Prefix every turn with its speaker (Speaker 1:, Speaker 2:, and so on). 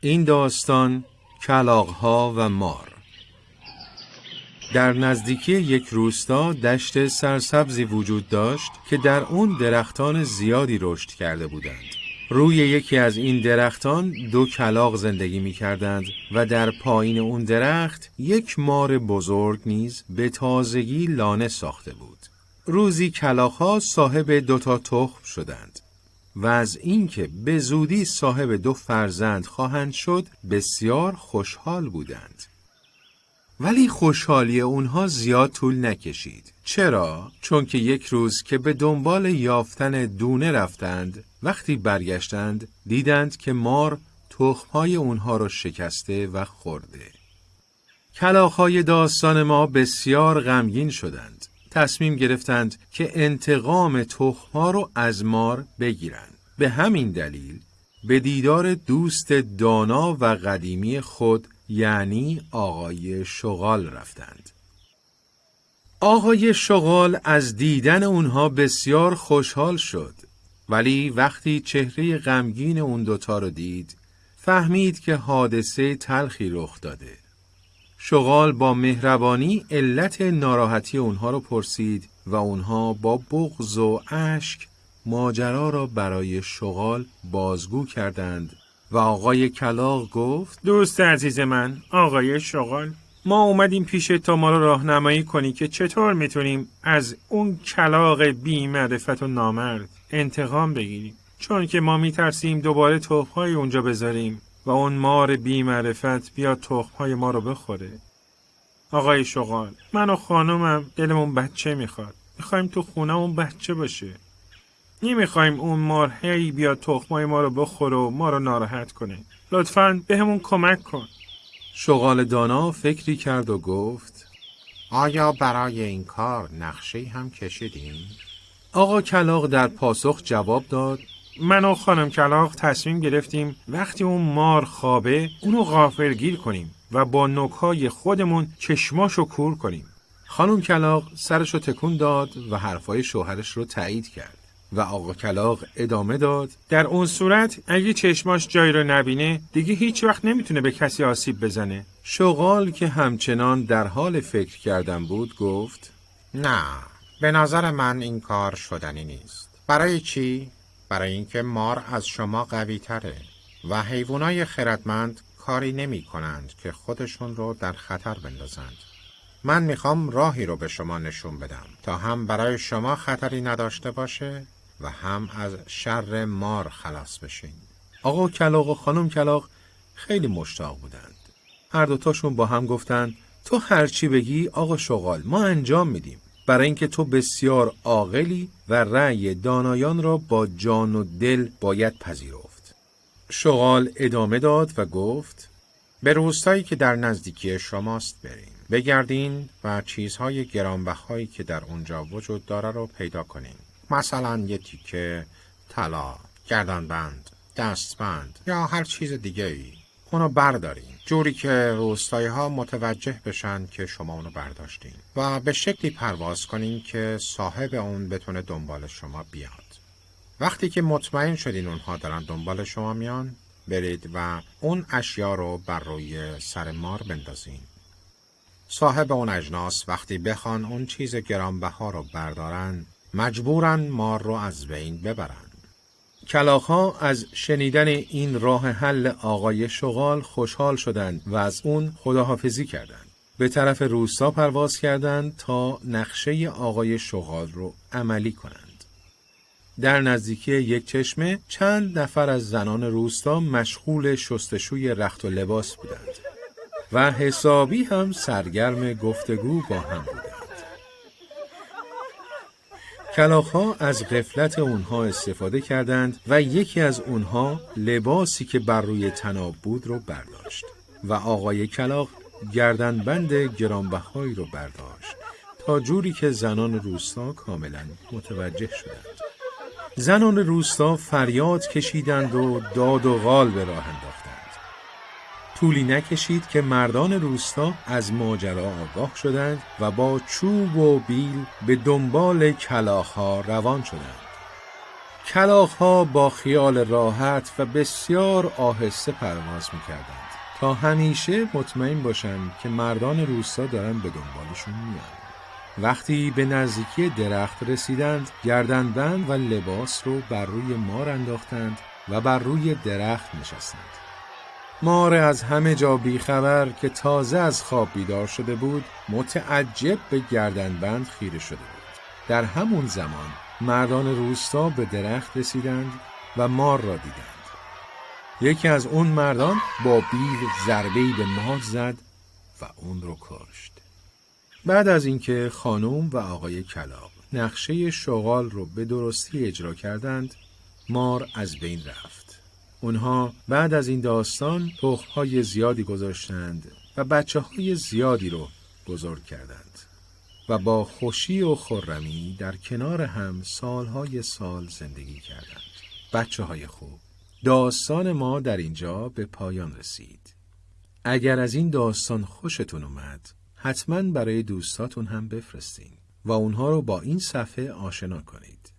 Speaker 1: این داستان کلاغها و مار در نزدیکی یک روستا دشت سرسبزی وجود داشت که در اون درختان زیادی رشد کرده بودند. روی یکی از این درختان دو کلاغ زندگی می کردند و در پایین اون درخت یک مار بزرگ نیز به تازگی لانه ساخته بود. روزی کلاغها صاحب دوتا تخم شدند. و از اینکه به زودی صاحب دو فرزند خواهند شد بسیار خوشحال بودند. ولی خوشحالی اونها زیاد طول نکشید. چرا؟ چون که یک روز که به دنبال یافتن دونه رفتند، وقتی برگشتند دیدند که مار تخمهای اونها را شکسته و خورده. کلاخهای داستان ما بسیار غمگین شدند. تصمیم گرفتند که انتقام تخمها رو از مار بگیرند. به همین دلیل به دیدار دوست دانا و قدیمی خود یعنی آقای شغال رفتند. آقای شغال از دیدن اونها بسیار خوشحال شد ولی وقتی چهره غمگین اون دوتا رو دید فهمید که حادثه تلخی رخ داده. شغال با مهربانی علت ناراحتی اونها رو پرسید و اونها با بغض و اشک ماجرا را برای شغال بازگو کردند. و آقای کلاق گفت
Speaker 2: دوست عزیز من آقای شغال ما اومدیم پیش تا ما رو راهنمایی کنی که چطور می‌تونیم از اون کلاق بی معرفت و نامرد انتقام بگیریم؟ چون که ما میترسیم دوباره تخمهای اونجا بذاریم. و اون مار بی معرفت بیاد تخمهای ما رو بخوره. آقای شغال من و خانمم دلمون بچه می‌خواد. می‌خوایم تو خونمون بچه باشه. نمی‌خوایم اون مار هی بیاد تخمای ما رو بخوره و ما رو ناراحت کنه. لطفا به همون کمک کن.
Speaker 1: شغال دانا فکری کرد و گفت
Speaker 3: آیا برای این کار نقشه هم کشیدیم؟
Speaker 1: آقا کلاق در پاسخ جواب داد
Speaker 2: من و خانم کلاق تصمیم گرفتیم وقتی اون مار خوابه اونو غافلگیر کنیم و با نوکای خودمون چشماشو کور کنیم.
Speaker 1: خانم کلاق سرشو تکون داد و حرفای شوهرش رو تایید کرد و آقا کلاق ادامه داد.
Speaker 2: در اون صورت اگه چشماش جایی رو نبینه دیگه هیچ وقت نمی‌تونه به کسی آسیب بزنه.
Speaker 1: شغال که همچنان در حال فکر کردن بود گفت
Speaker 3: نه به نظر من این کار شدنی نیست. برای چی؟ برای اینکه مار از شما قوی تره و حیوانای خردمند کاری نمی کنند که خودشون رو در خطر بندازند. من می‌خوام راهی رو به شما نشون بدم تا هم برای شما خطری نداشته باشه و هم از شر مار خلاص بشین.
Speaker 1: آقا کلاق و خانم کلاق خیلی مشتاق بودند. هر دوتاشون با هم گفتند تو هرچی بگی آقا شغال ما انجام میدیم. برای اینکه تو بسیار عاقلی و رأی دانایان را با جان و دل باید پذیرفت. شغال ادامه داد و گفت
Speaker 3: به روستایی که در نزدیکی شماست بریم. بگردین و چیزهای گرانبهایی که در اونجا وجود داره رو پیدا کنین. مثلا یه تیکه طلا گردنبند دستبند یا هر چیز دیگه ای اونو بردارین. جوری که روستایی ها متوجه بشن که شما اونو برداشتین. و به شکلی پرواز کنین که صاحب اون بتونه دنبال شما بیاد. وقتی که مطمئن شدین اونها دارن دنبال شما میان برید و اون اشیا رو بر روی سر مار بندازین. صاحب اون اجناس وقتی بخوان اون چیز گرانبها رو بردارن مجبورن مار رو از بین ببرن.
Speaker 1: کلاخها از شنیدن این راه حل آقای شغال خوشحال شدند و از اون خداحافظی کردند. به طرف روستا پرواز کردند تا نقشه آقای شغال رو عملی کنند. در نزدیکی یک چشمه چند نفر از زنان روستا مشغول شستشوی رخت و لباس بودند و حسابی هم سرگرم گفتگو با هم بودند. کلاخها از غفلت اونها استفاده کردند و یکی از اونها لباسی که بر روی تناب بود رو برداشت و آقای کلاق گردنبند گرانبهایی رو برداشت تا جوری که زنان روستا کاملا متوجه شدند. زنان روستا فریاد کشیدند و داد و غال به راه انداختند. طولی نکشید که مردان روستا از ماجرا آگاه شدند و با چوب و بیل به دنبال کلاخها روان شدند. کلاغ با خیال راحت و بسیار آهسته پرواز می‌کردند تا همیشه مطمئن باشند که مردان روستا دارن به دنبالشون میان. وقتی به نزدیکی درخت رسیدند گردنبند و لباس رو بر روی مار انداختند و بر روی درخت نشستند. مار از همه جا بیخبر که تازه از خواب بیدار شده بود متعجب به گردنبند خیره شده بود. در همون زمان مردان روستا به درخت رسیدند و مار را دیدند. یکی از اون مردان با بیل ضربه‌ای به مار زد و اون رو کشت. بعد از اینکه خانم و آقای کلاق نقشه شغال رو به درستی اجرا کردند، مار از بین رفت. اونها بعد از این داستان تخمهای زیادی گذاشتند و بچه های زیادی رو بزرگ کردند و با خوشی و خرمی در کنار هم سالهای سال زندگی کردند. بچه های خوب داستان ما در اینجا به پایان رسید. اگر از این داستان خوشتون اومد حتما برای دوستاتون هم بفرستین و اونها رو با این صفحه آشنا کنید.